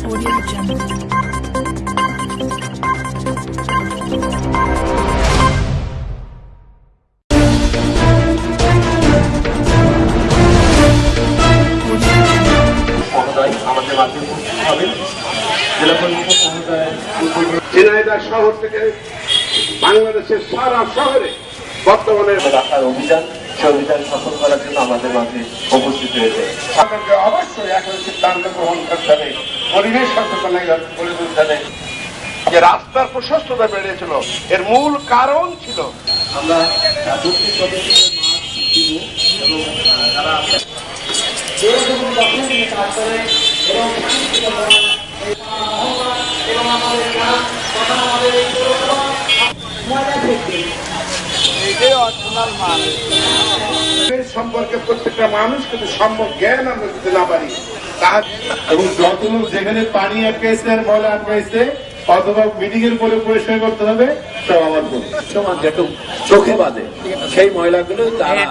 Audio Jungle. শহর থেকে বাংলাদেশের সারা শহরে বর্তমানে রাখার অভিযান সে অভিযান সফল করার জন্য আমাদের মাঝে উপস্থিত হয়েছে। আমাদেরকে অবশ্যই এখন সিদ্ধান্ত গ্রহণ করতে হবে। পরিবেশ তুলতে হবে যে রাস্তার প্রশস্ততা বেড়েছিল এর মূল কারণ ছিল। আমরা মাঠ সম্পর্কে প্রত্যেকটা মানুষ কিন্তু সম্যক জ্ঞান আমরা যদি না পারি। এবং যত লোক যেখানে পানি আটকাইছে আর ময়লা আটকাইছে অথবা মিটিং এর পরে পরিষ্কার করতে হবে সব আমার সমান যেটু চোখে বাঁধে সেই মহিলাগুলো তারা